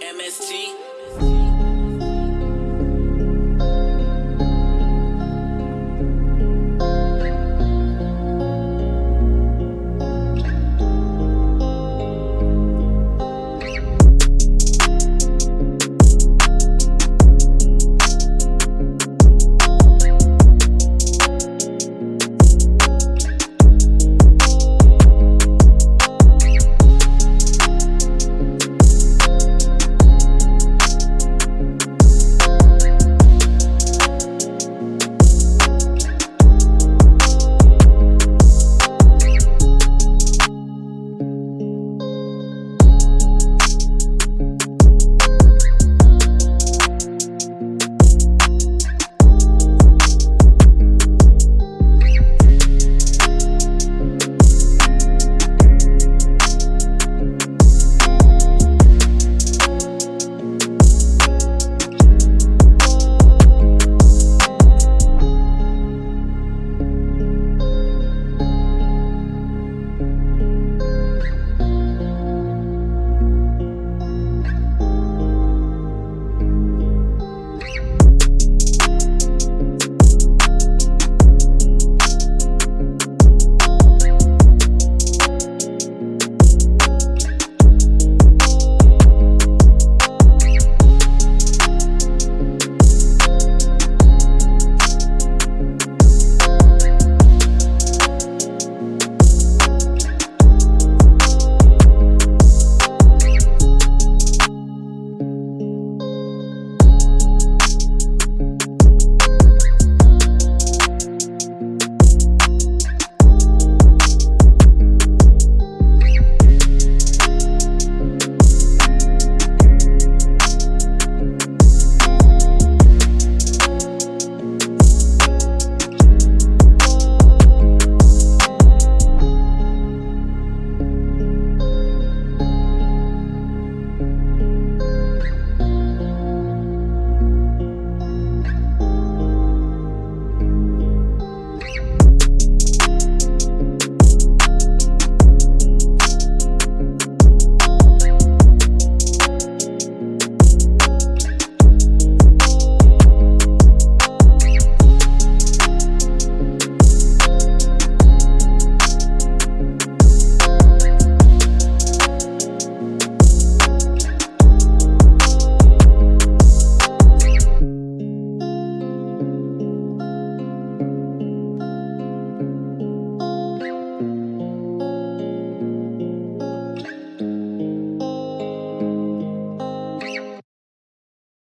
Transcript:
MST.